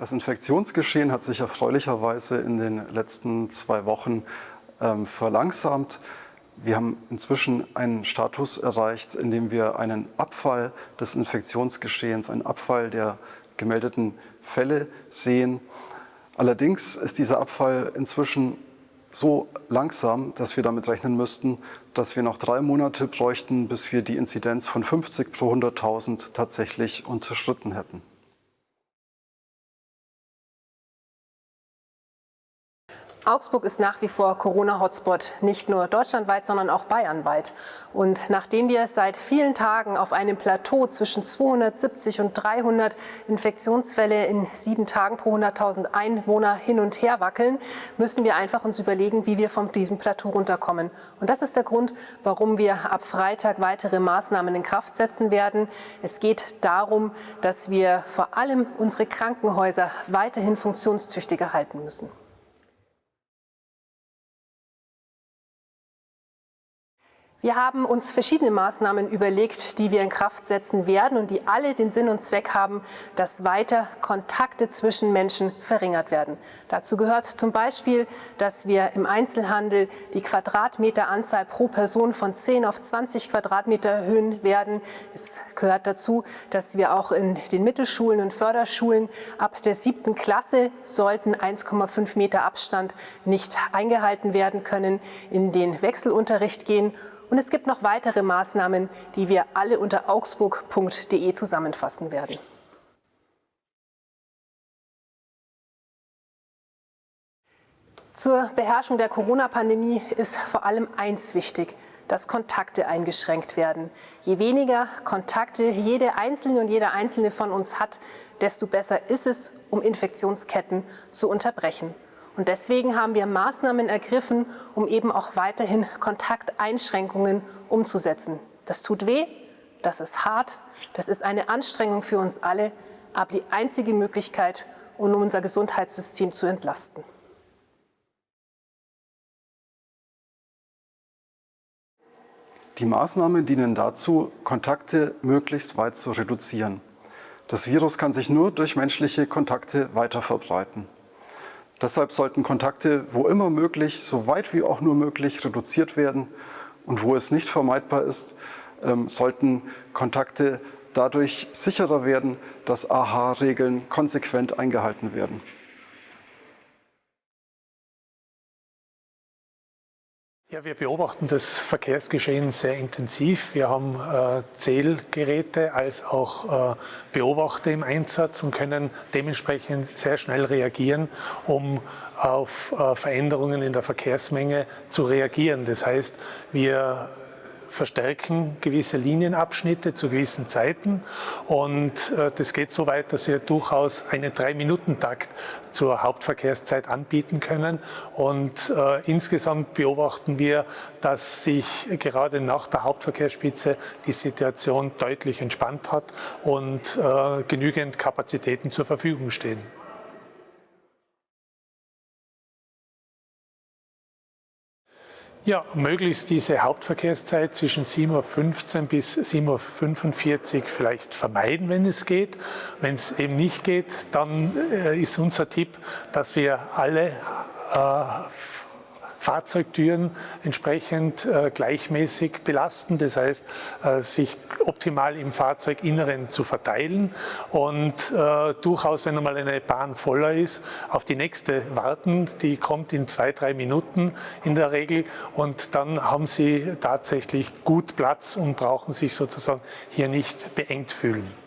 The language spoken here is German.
Das Infektionsgeschehen hat sich erfreulicherweise in den letzten zwei Wochen ähm, verlangsamt. Wir haben inzwischen einen Status erreicht, in dem wir einen Abfall des Infektionsgeschehens, einen Abfall der gemeldeten Fälle sehen. Allerdings ist dieser Abfall inzwischen so langsam, dass wir damit rechnen müssten, dass wir noch drei Monate bräuchten, bis wir die Inzidenz von 50 pro 100.000 tatsächlich unterschritten hätten. Augsburg ist nach wie vor Corona-Hotspot, nicht nur deutschlandweit, sondern auch bayernweit. Und nachdem wir seit vielen Tagen auf einem Plateau zwischen 270 und 300 Infektionsfälle in sieben Tagen pro 100.000 Einwohner hin und her wackeln, müssen wir einfach uns überlegen, wie wir von diesem Plateau runterkommen. Und das ist der Grund, warum wir ab Freitag weitere Maßnahmen in Kraft setzen werden. Es geht darum, dass wir vor allem unsere Krankenhäuser weiterhin funktionstüchtiger halten müssen. Wir haben uns verschiedene Maßnahmen überlegt, die wir in Kraft setzen werden und die alle den Sinn und Zweck haben, dass weiter Kontakte zwischen Menschen verringert werden. Dazu gehört zum Beispiel, dass wir im Einzelhandel die Quadratmeteranzahl pro Person von 10 auf 20 Quadratmeter erhöhen werden. Es gehört dazu, dass wir auch in den Mittelschulen und Förderschulen ab der siebten Klasse sollten 1,5 Meter Abstand nicht eingehalten werden können, in den Wechselunterricht gehen und es gibt noch weitere Maßnahmen, die wir alle unter augsburg.de zusammenfassen werden. Zur Beherrschung der Corona-Pandemie ist vor allem eins wichtig, dass Kontakte eingeschränkt werden. Je weniger Kontakte jede Einzelne und jeder Einzelne von uns hat, desto besser ist es, um Infektionsketten zu unterbrechen. Und deswegen haben wir Maßnahmen ergriffen, um eben auch weiterhin Kontakteinschränkungen umzusetzen. Das tut weh, das ist hart, das ist eine Anstrengung für uns alle, aber die einzige Möglichkeit, um unser Gesundheitssystem zu entlasten. Die Maßnahmen dienen dazu, Kontakte möglichst weit zu reduzieren. Das Virus kann sich nur durch menschliche Kontakte weiter verbreiten. Deshalb sollten Kontakte, wo immer möglich, so weit wie auch nur möglich, reduziert werden. Und wo es nicht vermeidbar ist, ähm, sollten Kontakte dadurch sicherer werden, dass AHA-Regeln konsequent eingehalten werden. Ja, wir beobachten das Verkehrsgeschehen sehr intensiv. Wir haben äh, Zählgeräte als auch äh, Beobachter im Einsatz und können dementsprechend sehr schnell reagieren, um auf äh, Veränderungen in der Verkehrsmenge zu reagieren. Das heißt, wir verstärken gewisse Linienabschnitte zu gewissen Zeiten und äh, das geht so weit, dass wir durchaus einen Drei-Minuten-Takt zur Hauptverkehrszeit anbieten können und äh, insgesamt beobachten wir, dass sich gerade nach der Hauptverkehrsspitze die Situation deutlich entspannt hat und äh, genügend Kapazitäten zur Verfügung stehen. Ja, möglichst diese Hauptverkehrszeit zwischen 7.15 Uhr bis 7.45 Uhr vielleicht vermeiden, wenn es geht. Wenn es eben nicht geht, dann äh, ist unser Tipp, dass wir alle äh, Fahrzeugtüren entsprechend äh, gleichmäßig belasten, das heißt, äh, sich optimal im Fahrzeuginneren zu verteilen und äh, durchaus, wenn einmal eine Bahn voller ist, auf die nächste warten. Die kommt in zwei, drei Minuten in der Regel und dann haben Sie tatsächlich gut Platz und brauchen sich sozusagen hier nicht beengt fühlen.